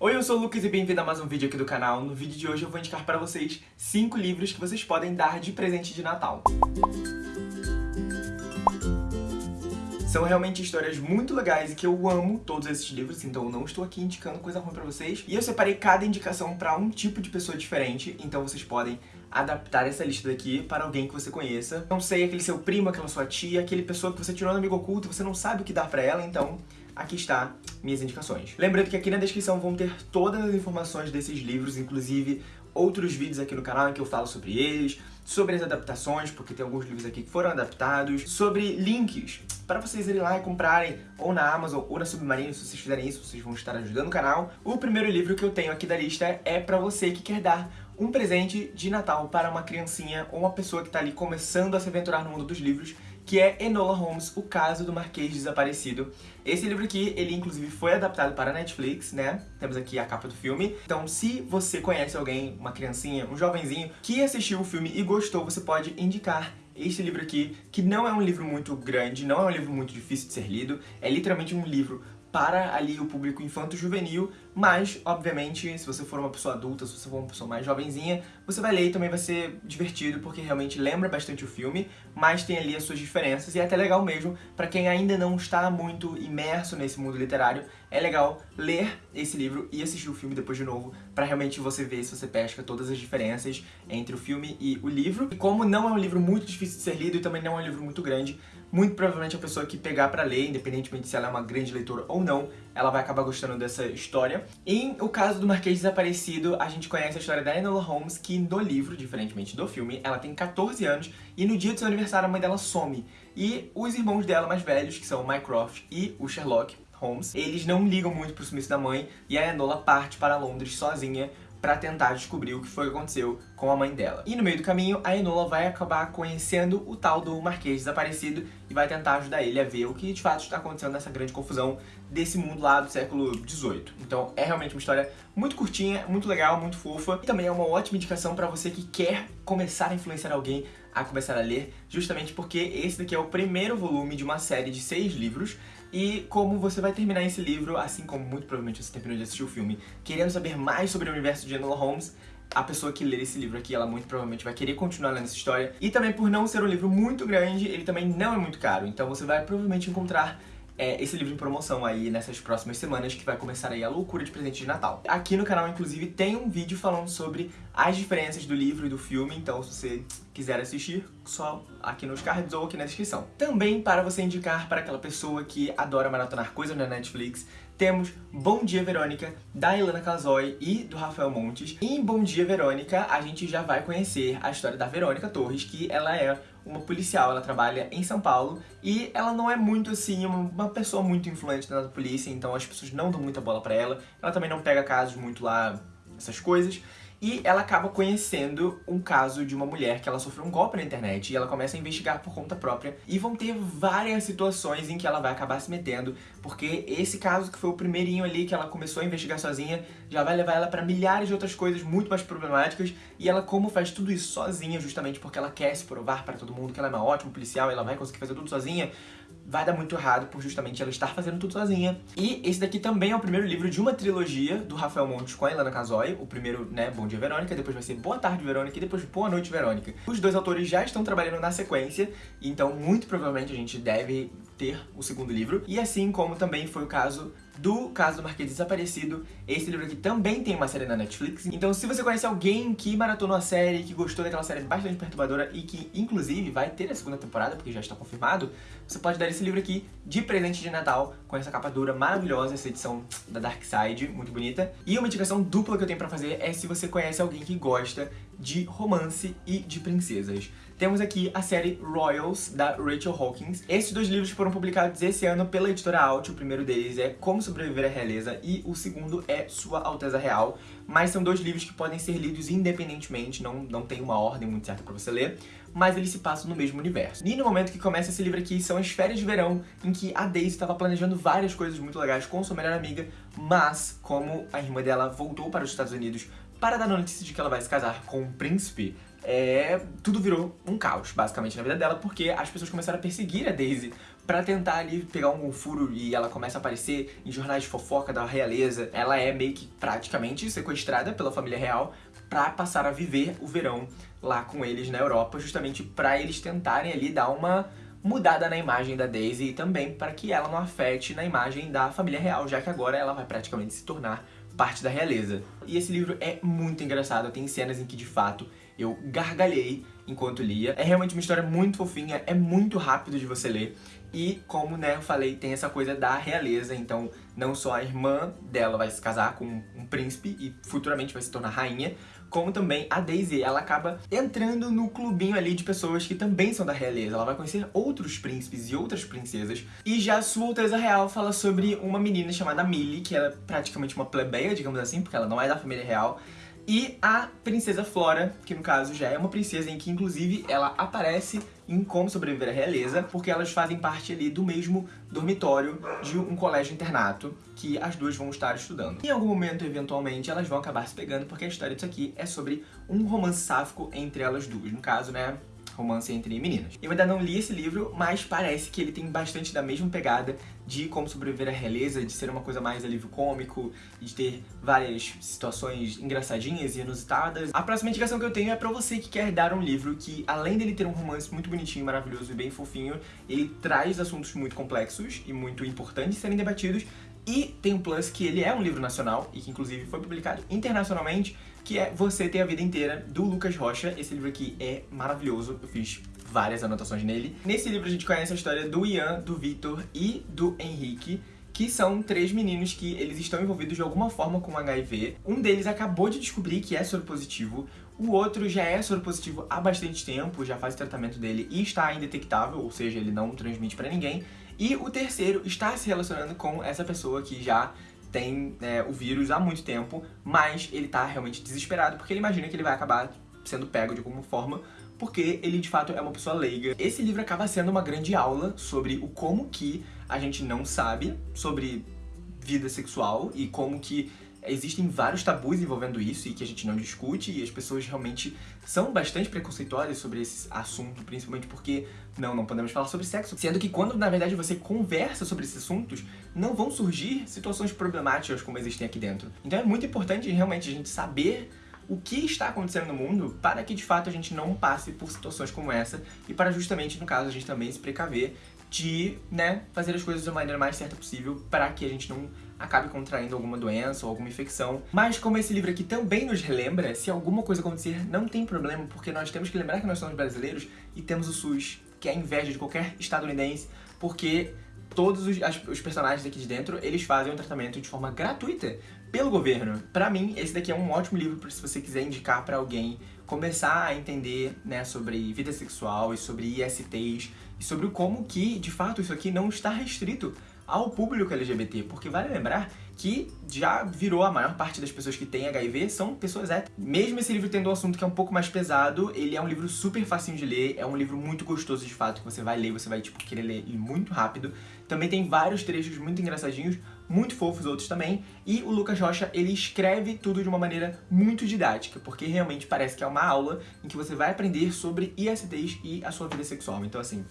Oi, eu sou o Lucas e bem-vindo a mais um vídeo aqui do canal. No vídeo de hoje eu vou indicar para vocês 5 livros que vocês podem dar de presente de Natal. São realmente histórias muito legais e que eu amo todos esses livros, então eu não estou aqui indicando coisa ruim pra vocês. E eu separei cada indicação pra um tipo de pessoa diferente, então vocês podem adaptar essa lista daqui para alguém que você conheça. Não sei, aquele seu primo, aquela sua tia, aquele pessoa que você tirou no amigo oculto você não sabe o que dar pra ela, então aqui está minhas indicações. Lembrando que aqui na descrição vão ter todas as informações desses livros, inclusive outros vídeos aqui no canal em que eu falo sobre eles, sobre as adaptações, porque tem alguns livros aqui que foram adaptados, sobre links para vocês irem lá e comprarem ou na Amazon ou na Submarino, se vocês fizerem isso, vocês vão estar ajudando o canal. O primeiro livro que eu tenho aqui da lista é para você que quer dar um presente de Natal para uma criancinha ou uma pessoa que está ali começando a se aventurar no mundo dos livros, que é Enola Holmes, O Caso do Marquês Desaparecido. Esse livro aqui, ele inclusive foi adaptado para a Netflix, né? Temos aqui a capa do filme. Então, se você conhece alguém, uma criancinha, um jovenzinho, que assistiu o filme e gostou, você pode indicar este livro aqui, que não é um livro muito grande, não é um livro muito difícil de ser lido, é literalmente um livro para ali o público infanto-juvenil, mas, obviamente, se você for uma pessoa adulta, se você for uma pessoa mais jovenzinha, você vai ler e também vai ser divertido, porque realmente lembra bastante o filme, mas tem ali as suas diferenças, e é até legal mesmo, para quem ainda não está muito imerso nesse mundo literário, é legal ler esse livro e assistir o filme depois de novo, para realmente você ver se você pesca todas as diferenças entre o filme e o livro. E como não é um livro muito difícil de ser lido e também não é um livro muito grande, muito provavelmente a pessoa que pegar pra ler, independentemente se ela é uma grande leitora ou não, ela vai acabar gostando dessa história. Em o caso do Marquês Desaparecido, a gente conhece a história da Enola Holmes, que no livro, diferentemente do filme, ela tem 14 anos e no dia do seu aniversário a mãe dela some. E os irmãos dela mais velhos, que são o Mycroft e o Sherlock, Holmes, eles não ligam muito pro sumiço da mãe e a Enola parte para Londres sozinha para tentar descobrir o que foi que aconteceu com a mãe dela. E no meio do caminho, a Enola vai acabar conhecendo o tal do Marquês desaparecido e vai tentar ajudar ele a ver o que de fato está acontecendo nessa grande confusão desse mundo lá do século XVIII. Então é realmente uma história muito curtinha, muito legal, muito fofa. E também é uma ótima indicação para você que quer começar a influenciar alguém a começar a ler, justamente porque esse daqui é o primeiro volume de uma série de seis livros e como você vai terminar esse livro, assim como muito provavelmente você terminou de assistir o filme, querendo saber mais sobre o universo de Enola Holmes, a pessoa que ler esse livro aqui, ela muito provavelmente vai querer continuar lendo essa história. E também por não ser um livro muito grande, ele também não é muito caro. Então você vai provavelmente encontrar é, esse livro em promoção aí nessas próximas semanas, que vai começar aí a loucura de presente de Natal. Aqui no canal, inclusive, tem um vídeo falando sobre as diferenças do livro e do filme, então se você quiser assistir, só aqui nos cards ou aqui na descrição. Também para você indicar para aquela pessoa que adora maratonar coisas na Netflix, temos Bom Dia Verônica, da Ilana Casoy e do Rafael Montes. E em Bom Dia Verônica, a gente já vai conhecer a história da Verônica Torres, que ela é uma policial, ela trabalha em São Paulo e ela não é muito assim, uma pessoa muito influente na polícia, então as pessoas não dão muita bola pra ela. Ela também não pega casos muito lá, essas coisas. E ela acaba conhecendo um caso de uma mulher que ela sofreu um golpe na internet e ela começa a investigar por conta própria. E vão ter várias situações em que ela vai acabar se metendo, porque esse caso que foi o primeirinho ali que ela começou a investigar sozinha, já vai levar ela pra milhares de outras coisas muito mais problemáticas. E ela como faz tudo isso sozinha, justamente porque ela quer se provar para todo mundo que ela é uma ótima policial e ela vai conseguir fazer tudo sozinha, vai dar muito errado por justamente ela estar fazendo tudo sozinha. E esse daqui também é o primeiro livro de uma trilogia do Rafael Montes com a Ilana Casoy. O primeiro, né, Bom Dia Verônica, depois vai ser Boa Tarde Verônica e depois Boa Noite Verônica. Os dois autores já estão trabalhando na sequência, então muito provavelmente a gente deve ter o segundo livro. E assim como também foi o caso do caso do Marquês Desaparecido. Esse livro aqui também tem uma série na Netflix. Então se você conhece alguém que maratonou a série, que gostou daquela série bastante perturbadora e que inclusive vai ter a segunda temporada, porque já está confirmado, você pode dar esse livro aqui de presente de Natal, com essa capa dura maravilhosa, essa edição da Dark Side, muito bonita. E uma indicação dupla que eu tenho pra fazer é se você conhece alguém que gosta de romance e de princesas. Temos aqui a série Royals, da Rachel Hawkins. Esses dois livros foram publicados esse ano pela editora Alt. O primeiro deles é Como Sobreviver à Realeza e o segundo é Sua Alteza Real. Mas são dois livros que podem ser lidos independentemente, não, não tem uma ordem muito certa pra você ler, mas eles se passam no mesmo universo. E no momento que começa esse livro aqui, são as férias de verão, em que a Daisy estava planejando várias coisas muito legais com sua melhor amiga, mas como a irmã dela voltou para os Estados Unidos para dar notícia de que ela vai se casar com um príncipe, é, tudo virou um caos, basicamente, na vida dela, porque as pessoas começaram a perseguir a Daisy pra tentar ali pegar um furo e ela começa a aparecer em jornais de fofoca da realeza. Ela é meio que praticamente sequestrada pela família real pra passar a viver o verão lá com eles na Europa, justamente pra eles tentarem ali dar uma mudada na imagem da Daisy e também para que ela não afete na imagem da família real, já que agora ela vai praticamente se tornar parte da realeza. E esse livro é muito engraçado, tem cenas em que de fato eu gargalhei enquanto lia. É realmente uma história muito fofinha, é muito rápido de você ler. E como né, eu falei, tem essa coisa da realeza, então não só a irmã dela vai se casar com um príncipe e futuramente vai se tornar rainha, como também a Daisy, ela acaba entrando no clubinho ali de pessoas que também são da realeza. Ela vai conhecer outros príncipes e outras princesas. E já Sua Alteza Real fala sobre uma menina chamada Millie, que é praticamente uma plebeia, digamos assim, porque ela não é da família real, e a Princesa Flora, que no caso já é uma princesa em que inclusive ela aparece em Como Sobreviver à Realeza, porque elas fazem parte ali do mesmo dormitório de um colégio internato que as duas vão estar estudando. Em algum momento, eventualmente, elas vão acabar se pegando, porque a história disso aqui é sobre um romance sáfico entre elas duas. No caso, né, romance entre meninas. Eu ainda não li esse livro, mas parece que ele tem bastante da mesma pegada de como sobreviver à realeza, de ser uma coisa mais alívio cômico, de ter várias situações engraçadinhas e inusitadas. A próxima indicação que eu tenho é pra você que quer dar um livro que, além dele ter um romance muito bonitinho, maravilhoso e bem fofinho, ele traz assuntos muito complexos e muito importantes de serem debatidos, e tem um plus que ele é um livro nacional e que inclusive foi publicado internacionalmente, que é Você Tem a Vida Inteira, do Lucas Rocha. Esse livro aqui é maravilhoso, eu fiz várias anotações nele. Nesse livro a gente conhece a história do Ian, do Victor e do Henrique, que são três meninos que eles estão envolvidos de alguma forma com HIV. Um deles acabou de descobrir que é soropositivo, o outro já é soropositivo há bastante tempo, já faz o tratamento dele e está indetectável, ou seja, ele não transmite pra ninguém. E o terceiro está se relacionando com essa pessoa que já tem é, o vírus há muito tempo, mas ele tá realmente desesperado porque ele imagina que ele vai acabar sendo pego de alguma forma porque ele de fato é uma pessoa leiga. Esse livro acaba sendo uma grande aula sobre o como que a gente não sabe sobre vida sexual e como que existem vários tabus envolvendo isso e que a gente não discute e as pessoas realmente são bastante preconceituosas sobre esse assunto, principalmente porque não, não podemos falar sobre sexo, sendo que quando na verdade você conversa sobre esses assuntos, não vão surgir situações problemáticas como existem aqui dentro. Então é muito importante realmente a gente saber o que está acontecendo no mundo para que de fato a gente não passe por situações como essa e para justamente, no caso, a gente também se precaver de, né, fazer as coisas da maneira mais certa possível para que a gente não acabe contraindo alguma doença ou alguma infecção. Mas como esse livro aqui também nos relembra, se alguma coisa acontecer, não tem problema, porque nós temos que lembrar que nós somos brasileiros e temos o SUS, que é a inveja de qualquer estadunidense, porque todos os, as, os personagens aqui de dentro, eles fazem o tratamento de forma gratuita pelo governo. Pra mim, esse daqui é um ótimo livro se você quiser indicar pra alguém começar a entender né, sobre vida sexual e sobre ISTs e sobre como que, de fato, isso aqui não está restrito ao público LGBT, porque vale lembrar que já virou a maior parte das pessoas que têm HIV são pessoas héteros. Mesmo esse livro tendo um assunto que é um pouco mais pesado, ele é um livro super facinho de ler, é um livro muito gostoso de fato, que você vai ler, você vai tipo querer ler muito rápido. Também tem vários trechos muito engraçadinhos, muito fofos outros também, e o Lucas Rocha, ele escreve tudo de uma maneira muito didática, porque realmente parece que é uma aula em que você vai aprender sobre ISTs e a sua vida sexual. Então assim,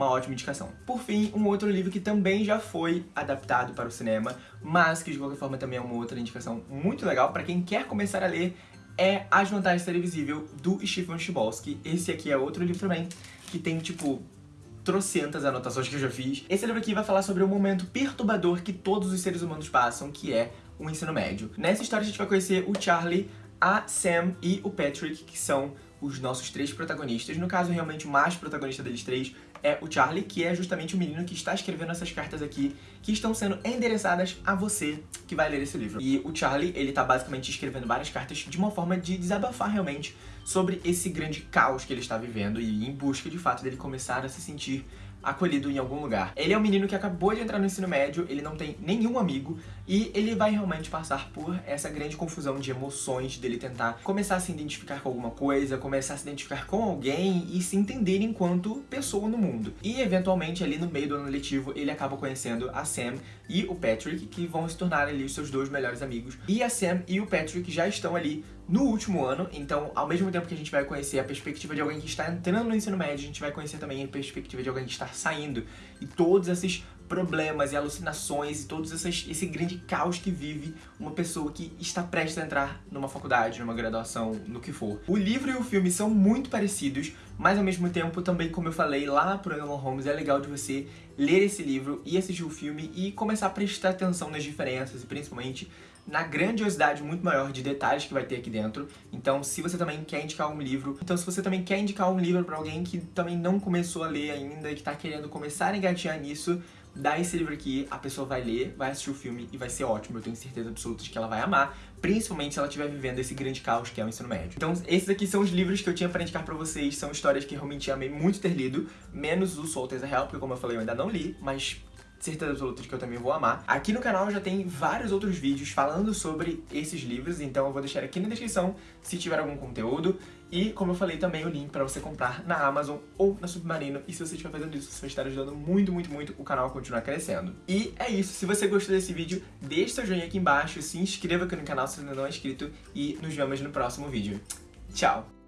uma ótima indicação. Por fim, um outro livro que também já foi adaptado para o cinema, mas que de qualquer forma também é uma outra indicação muito legal para quem quer começar a ler, é As Vantagens Invisível, do Stephen Chbosky. Esse aqui é outro livro também, que tem, tipo, trocentas anotações que eu já fiz. Esse livro aqui vai falar sobre o momento perturbador que todos os seres humanos passam, que é o ensino médio. Nessa história a gente vai conhecer o Charlie, a Sam e o Patrick, que são os nossos três protagonistas. No caso, realmente, o mais protagonista deles três é o Charlie, que é justamente o menino que está escrevendo essas cartas aqui, que estão sendo endereçadas a você que vai ler esse livro. E o Charlie, ele tá basicamente escrevendo várias cartas de uma forma de desabafar realmente sobre esse grande caos que ele está vivendo e em busca, de fato, dele começar a se sentir acolhido em algum lugar. Ele é um menino que acabou de entrar no ensino médio, ele não tem nenhum amigo e ele vai realmente passar por essa grande confusão de emoções dele tentar começar a se identificar com alguma coisa, começar a se identificar com alguém e se entender enquanto pessoa no mundo. E eventualmente ali no meio do ano letivo ele acaba conhecendo a Sam e o Patrick, que vão se tornar ali os seus dois melhores amigos. E a Sam e o Patrick já estão ali no último ano, então ao mesmo tempo que a gente vai conhecer a perspectiva de alguém que está entrando no ensino médio, a gente vai conhecer também a perspectiva de alguém que está saindo. E todos esses problemas e alucinações e todo esse grande caos que vive uma pessoa que está prestes a entrar numa faculdade, numa graduação, no que for. O livro e o filme são muito parecidos, mas ao mesmo tempo também, como eu falei lá pro Elon Holmes, é legal de você ler esse livro e assistir o filme e começar a prestar atenção nas diferenças e principalmente na grandiosidade muito maior de detalhes que vai ter aqui dentro. Então, se você também quer indicar um livro, então se você também quer indicar um livro para alguém que também não começou a ler ainda e que tá querendo começar a engatear nisso, dá esse livro aqui, a pessoa vai ler, vai assistir o filme e vai ser ótimo. Eu tenho certeza absoluta de que ela vai amar, principalmente se ela estiver vivendo esse grande caos que é o ensino médio. Então, esses aqui são os livros que eu tinha para indicar pra vocês, são histórias que realmente amei muito ter lido, menos o Soul Real, porque como eu falei, eu ainda não li, mas certeza absoluta de que eu também vou amar. Aqui no canal já tem vários outros vídeos falando sobre esses livros, então eu vou deixar aqui na descrição se tiver algum conteúdo. E, como eu falei, também o link pra você comprar na Amazon ou na Submarino. E se você estiver fazendo isso, você vai estar ajudando muito, muito, muito o canal a continuar crescendo. E é isso. Se você gostou desse vídeo, deixe seu joinha aqui embaixo, se inscreva aqui no canal se ainda não é inscrito e nos vemos no próximo vídeo. Tchau!